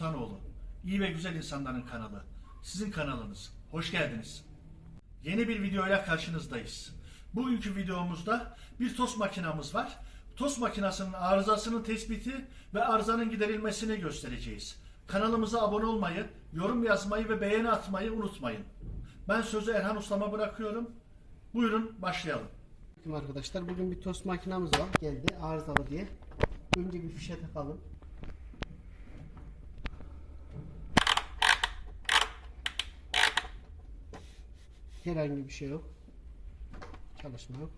Sultanoğlu. İyi ve güzel insanların kanalı. Sizin kanalınız. Hoş geldiniz. Yeni bir videoyla karşınızdayız. Bugünkü videomuzda bir tost makinamız var. Tost makinasının arızasının tespiti ve arızanın giderilmesini göstereceğiz. Kanalımıza abone olmayı, yorum yazmayı ve beğeni atmayı unutmayın. Ben sözü Erhan Ustam'a bırakıyorum. Buyurun başlayalım. Arkadaşlar bugün bir tost makinamız var geldi arızalı diye. Önce bir fişe takalım. Herhangi bir şey yok. Çalışma yok.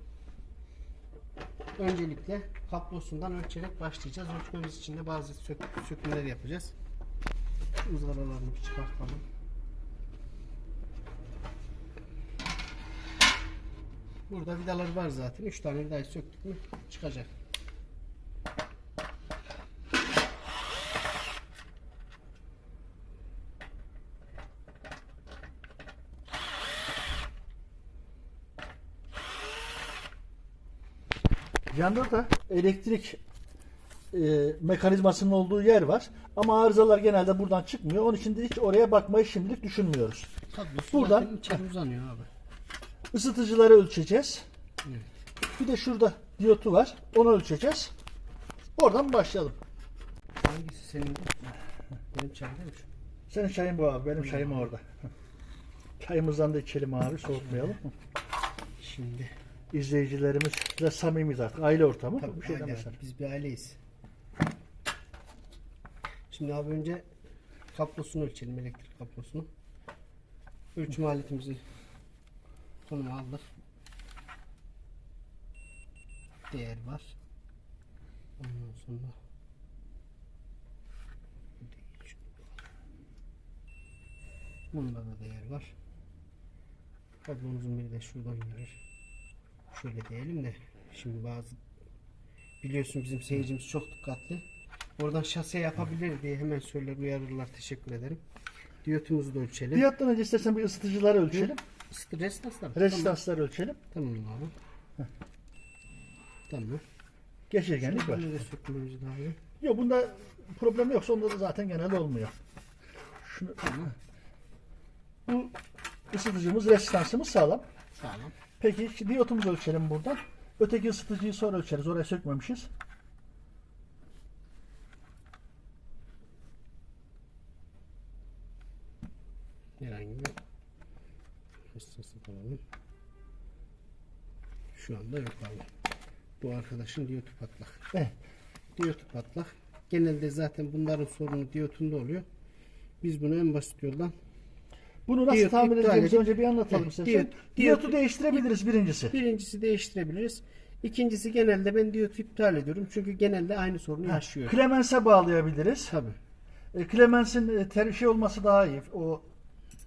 Öncelikle kablosundan ölçerek başlayacağız. Ölçmemiz için de bazı sök sökümler yapacağız. Izgaralarını çıkartalım. Burada vidalar var zaten. 3 tane vidayı söktük mü çıkacak. Yanda da elektrik e, mekanizmasının olduğu yer var. Ama arızalar genelde buradan çıkmıyor. Onun için de hiç oraya bakmayı şimdilik düşünmüyoruz. Kablosu Buradan- zaten içeri uzanıyor abi. Isıtıcıları ölçeceğiz. Evet. Bir de şurada diyotu var. Onu ölçeceğiz. Oradan başlayalım. Hangisi senin? Benim çayım değil mi şu? Senin çayın bu abi. Benim çayım orada. Çayımızdan da içelim abi. Soğutmayalım. Şimdi. İzleyicilerimiz de samimiyiz artık. Aile ortamı. Tabii, bir şey aile, demesin. biz bir aileyiz. Şimdi abi önce kablosunu ölçelim elektrik kablosunu. Ölçüm aletimizi konuma aldık. Değer var. Ondan sonra. Bunda da değer var. Kablomuzun biri de şuradan gelir. Şöyle diyelim de şimdi bazı biliyorsun bizim seyircimiz çok dikkatli. Oradan şase yapabilir diye hemen söyler uyarırlar. Teşekkür ederim. Diyotumuzu da ölçelim. Diyottan önce istersen bir ısıtıcıları ölçelim. Resistanslar. mı? Rezistansları ölçelim. Tamam. Tamam abi. Tamam. Geçirgenlik var. Yok bunda problem yoksa onda da zaten genelde olmuyor. Şunu, bu ısıtıcımız, rezistansımız sağlam. Sağlam. Peki şimdi diyotumuzu ölçelim buradan. Öteki ısıtıcıyı sonra ölçeriz. Oraya sökmemişiz. Herhangi bir resistansı alalım. Şu anda yok abi. Bu arkadaşın diyotu patlak. Evet. Diyotu patlak. Genelde zaten bunların sorunu diyotunda oluyor. Biz bunu en basit yoldan Bunu nasıl Diyot tamir iptal edeceğimizi önce bir anlatalım Evet, istersen. diyot- Diyotu diyot- değiştirebiliriz birincisi. Birincisi değiştirebiliriz. İkincisi genelde ben diyotu iptal ediyorum. Çünkü genelde aynı sorunu yaşıyor. Clemens'e bağlayabiliriz. Tabii. E, Clemens'in e, ter şey olması daha iyi. O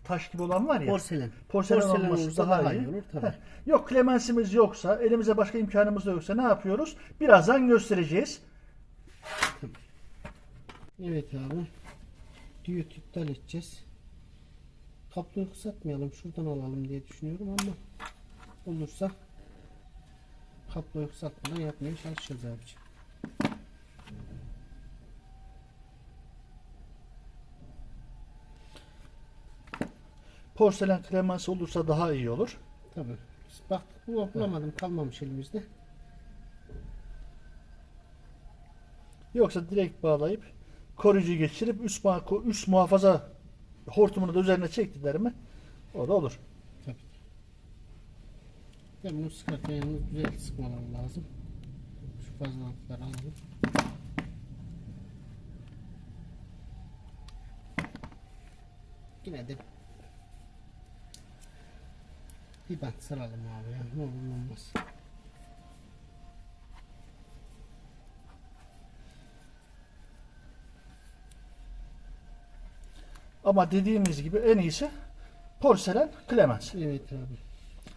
taş gibi olan var ya. Porselen. Porselen, Porselen olması daha, daha iyi. iyi olur, tabii. Heh. Yok Clemens'imiz yoksa, elimize başka imkanımız da yoksa ne yapıyoruz? Birazdan göstereceğiz. Evet abi. Diyot iptal edeceğiz. Kabloyu kısaltmayalım. Şuradan alalım diye düşünüyorum ama olursa kabloyu kısaltmadan yapmaya çalışacağız abiciğim. Porselen Clemens olursa daha iyi olur. Tabii. Bak bu bulamadım kalmamış elimizde. Yoksa direkt bağlayıp koruyucu geçirip üst, muha- üst muhafaza hortumunu da üzerine çektiler mi o da olur. Tabii. Ben bunu sıkarken güzel sıkmalar lazım. Şu fazlalıkları alalım. Yine de bir bant saralım abi ya. Ne olur olmaz. Ama dediğimiz gibi en iyisi porselen Clemens. Evet abi.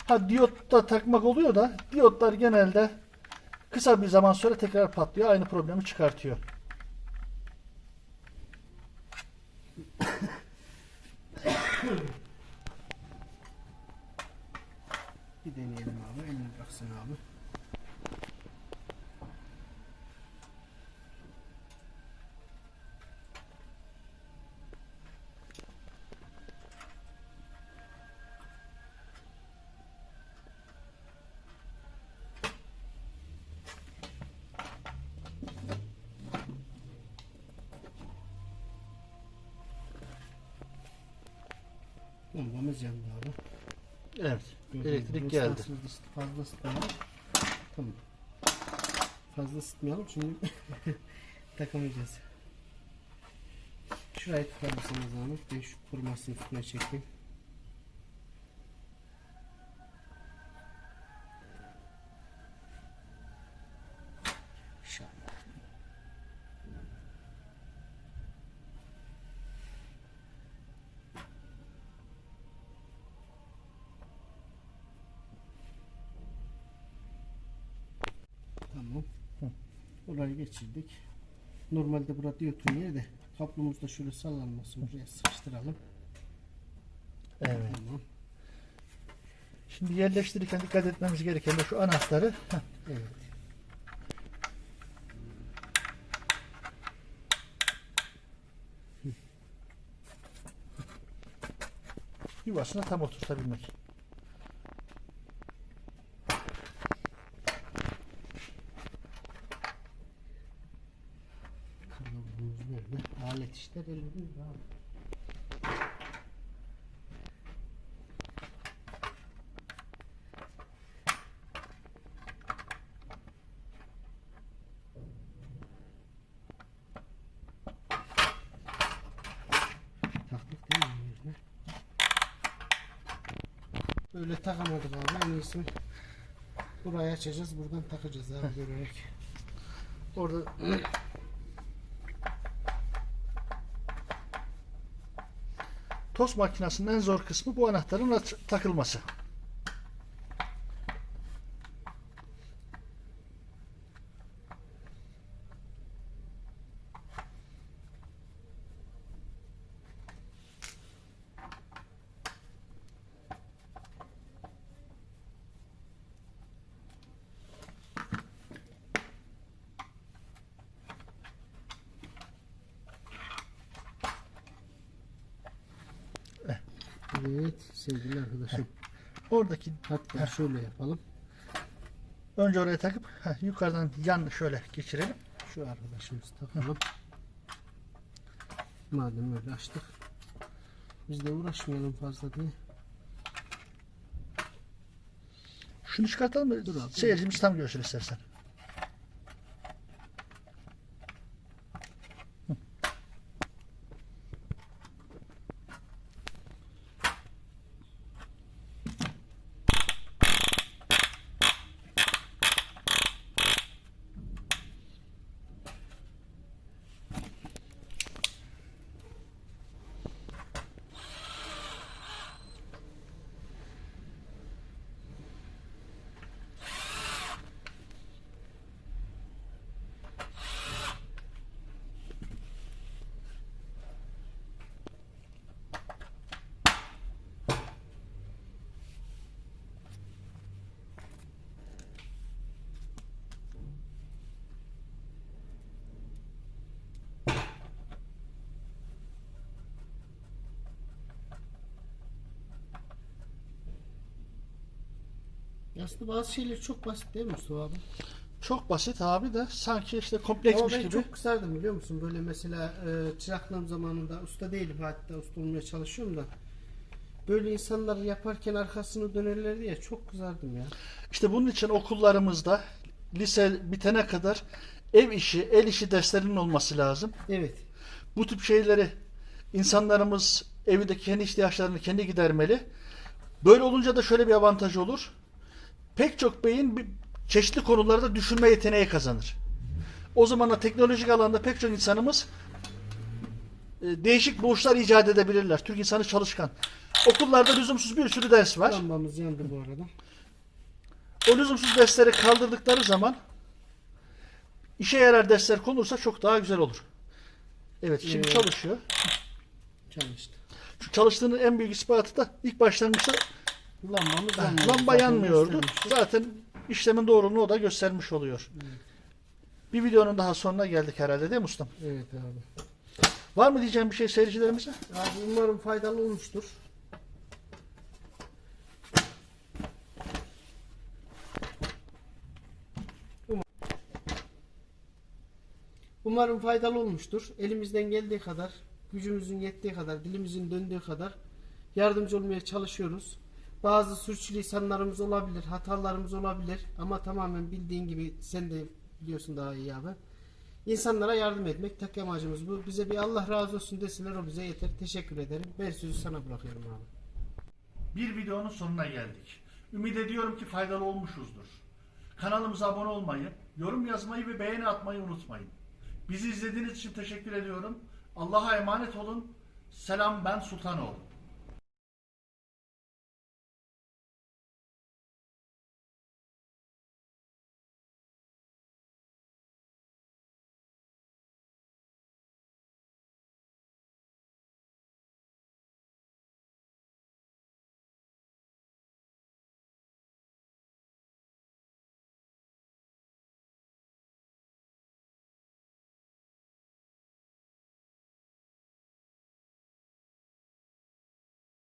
Ha diyotta takmak oluyor da diyotlar genelde kısa bir zaman sonra tekrar patlıyor. Aynı problemi çıkartıyor. Bir deneyelim abi. Elini bıraksın abi. Bombamız yandı abi. Evet. Gördüğünüz Elektrik geldi. Fazla ısıtmayalım. Tamam. Fazla ısıtmayalım çünkü takamayacağız. Şurayı tutar mısınız Ahmet? Ben şu kurumasını üstüne çekeyim. Tamam. Orayı geçirdik. Normalde burada diyotun yeri de kablomuz da şöyle sallanmasın. Buraya sıkıştıralım. Evet. Tamam. Şimdi yerleştirirken dikkat etmemiz gereken de şu anahtarı heh, Evet. yuvasına tam oturtabilmek. Taktık değil mi yerine? Böyle takamadık abi en iyisi. Burayı açacağız buradan takacağız abi görerek. Orada tost makinesinin en zor kısmı bu anahtarın takılması. Evet sevgili arkadaşım. Oradaki Hatta şöyle yapalım. önce oraya takıp heh, yukarıdan yan şöyle geçirelim. Şu arkadaşımızı takalım. Madem öyle açtık. Biz de uğraşmayalım fazla diye. Şunu çıkartalım mı? Dur abi. Seyircimiz tam görsün istersen. Aslında bazı şeyler çok basit değil mi Mustafa abi? Çok basit abi de sanki işte kompleksmiş Ama ben gibi. çok kısardım biliyor musun? Böyle mesela e, çıraklığım zamanında usta değilim hatta usta olmaya çalışıyorum da. Böyle insanlar yaparken arkasını dönerlerdi ya çok kızardım ya. İşte bunun için okullarımızda lise bitene kadar ev işi, el işi derslerinin olması lazım. Evet. Bu tip şeyleri insanlarımız evdeki kendi ihtiyaçlarını kendi gidermeli. Böyle olunca da şöyle bir avantaj olur. Pek çok beyin çeşitli konularda düşünme yeteneği kazanır. O zaman da teknolojik alanda pek çok insanımız e, değişik buluşlar icat edebilirler. Türk insanı çalışkan. Okullarda lüzumsuz bir sürü ders var. Lambamız yandı bu arada. O lüzumsuz dersleri kaldırdıkları zaman işe yarar dersler konulursa çok daha güzel olur. Evet şimdi Ee, çalışıyor. Çalıştı. Şu çalıştığının en büyük ispatı da ilk başlangıçta Lambamız yanmıyor. lamba Zaten yanmıyordu. Zaten işlemin doğruluğunu o da göstermiş oluyor. Bir videonun daha sonuna geldik herhalde değil mi ustam? Evet abi. Var mı diyeceğim bir şey seyircilerimize? Abi umarım faydalı olmuştur. Um- Umarım faydalı olmuştur. Elimizden geldiği kadar, gücümüzün yettiği kadar, dilimizin döndüğü kadar yardımcı olmaya çalışıyoruz. Bazı sürçülisanlarımız olabilir, hatalarımız olabilir ama tamamen bildiğin gibi sen de biliyorsun daha iyi abi. İnsanlara yardım etmek tek amacımız bu. Bize bir Allah razı olsun deseler o bize yeter. Teşekkür ederim. Ben sözü sana bırakıyorum abi. Bir videonun sonuna geldik. Ümit ediyorum ki faydalı olmuşuzdur. Kanalımıza abone olmayı, yorum yazmayı ve beğeni atmayı unutmayın. Bizi izlediğiniz için teşekkür ediyorum. Allah'a emanet olun. Selam ben Sultanoğlu.